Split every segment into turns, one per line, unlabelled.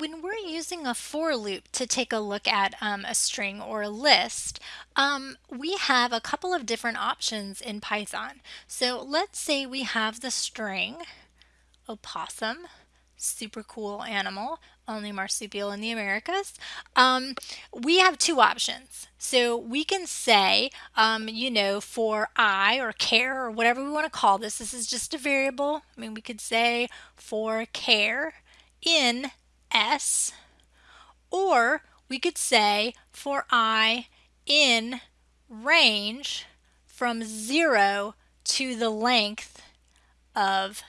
when we're using a for loop to take a look at um, a string or a list, um, we have a couple of different options in Python. So let's say we have the string opossum, super cool animal, only marsupial in the Americas. Um, we have two options. So we can say, um, you know, for i or care or whatever we want to call this, this is just a variable. I mean, we could say for care in s, or we could say for i in range from 0 to the length of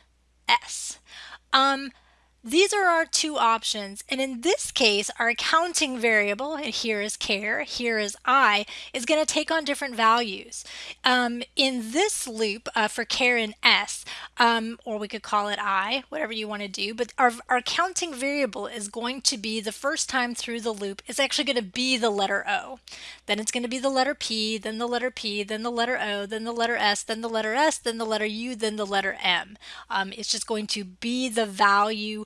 s. Um, these are our two options, and in this case, our accounting variable, and here is care, here is i, is going to take on different values. Um, in this loop uh, for care and s, um, or we could call it i, whatever you want to do, but our, our accounting variable is going to be the first time through the loop, it's actually going to be the letter O. Then it's going to be the letter P, then the letter P, then the letter O, then the letter S, then the letter S, then the letter U, then the letter M. Um, it's just going to be the value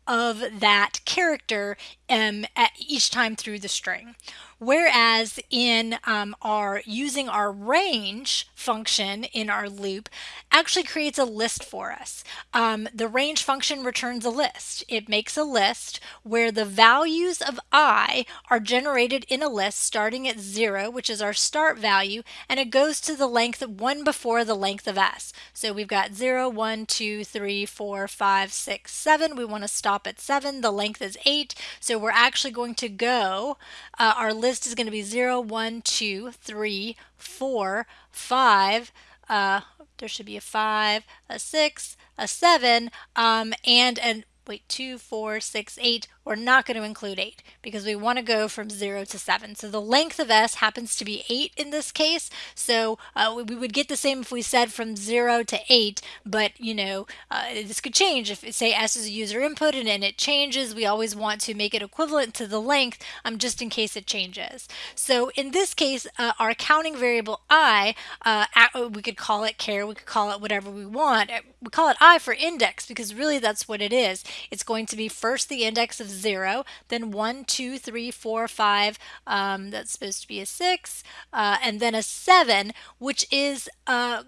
of that character um, each time through the string. Whereas in um, our using our range function in our loop actually creates a list for us. Um, the range function returns a list. It makes a list where the values of i are generated in a list starting at 0, which is our start value, and it goes to the length of 1 before the length of s. So we've got 0, 1, 2, 3, 4, 5, 6, 7. We want to stop at 7. The length is 8. So we're actually going to go, uh, our list is going to be 0, 1, 2, 3, 4, 5, uh, there should be a 5, a 6, a 7, um, and an wait, 2, 4, 6, 8, we're not going to include 8 because we want to go from 0 to 7. So the length of S happens to be 8 in this case. So uh, we would get the same if we said from 0 to 8, but you know, uh, this could change. If say S is a user input and, and it changes, we always want to make it equivalent to the length um, just in case it changes. So in this case, uh, our counting variable I, uh, we could call it care, we could call it whatever we want. We call it I for index because really that's what it is. It's going to be first the index of 0, then 1, 2, 3, 4, 5, um, that's supposed to be a 6, uh, and then a 7, which is uh,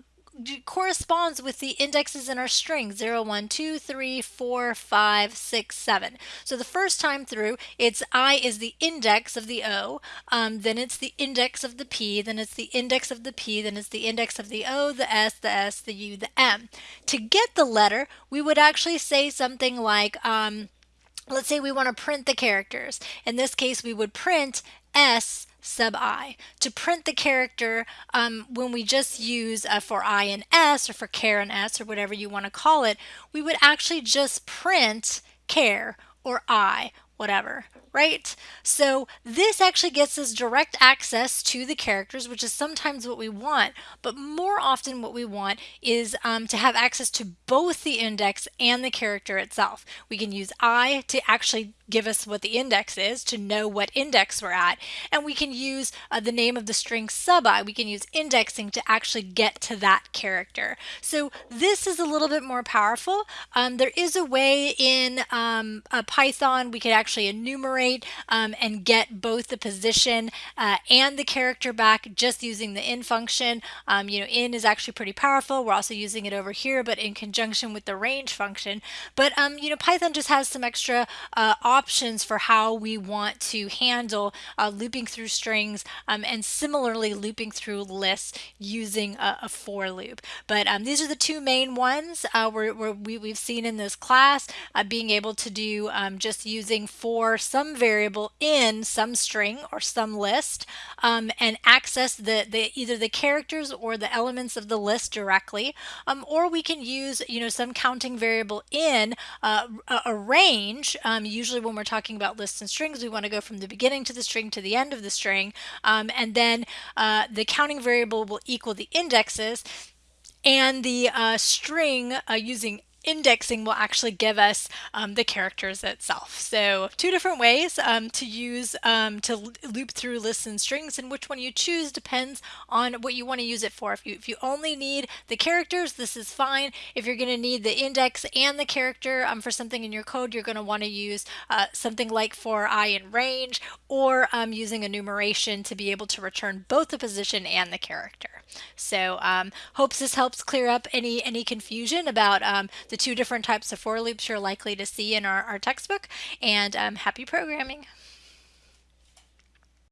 corresponds with the indexes in our string 0, 1, 2, 3, 4, 5, 6, 7. So the first time through, it's I is the index of the O, um, then it's the index of the P, then it's the index of the P, then it's the index of the O, the S, the S, the U, the M. To get the letter, we would actually say something like, um, let's say we want to print the characters. In this case, we would print S sub i. To print the character, um, when we just use uh, for i and s or for care and s or whatever you want to call it, we would actually just print care or i, whatever right? So this actually gets us direct access to the characters, which is sometimes what we want, but more often what we want is um, to have access to both the index and the character itself. We can use I to actually give us what the index is to know what index we're at and we can use uh, the name of the string sub i we can use indexing to actually get to that character so this is a little bit more powerful um, there is a way in um, Python we could actually enumerate um, and get both the position uh, and the character back just using the in function. Um, you know, in is actually pretty powerful. We're also using it over here, but in conjunction with the range function. But, um, you know, Python just has some extra uh, options for how we want to handle uh, looping through strings um, and similarly looping through lists using a, a for loop. But um, these are the two main ones uh, where, where we, have seen in this class, uh, being able to do um, just using for some variable in some string or some list um, and access the, the either the characters or the elements of the list directly. Um, or we can use you know some counting variable in uh, a, range. Um, usually when we're talking about lists and strings we want to go from the beginning to the string to the end of the string. Um, and then uh, the counting variable will equal the indexes and the uh, string uh, using indexing will actually give us um, the characters itself. So two different ways um, to use um, to loop through lists and strings and which one you choose depends on what you want to use it for. If you, if you only need the characters, this is fine. If you're going to need the index and the character um, for something in your code, you're going to want to use uh, something like for i in range or um, using enumeration to be able to return both the position and the character. So um, hopes this helps clear up any any confusion about the two different types of for loops you're likely to see in our, our textbook and um, happy programming.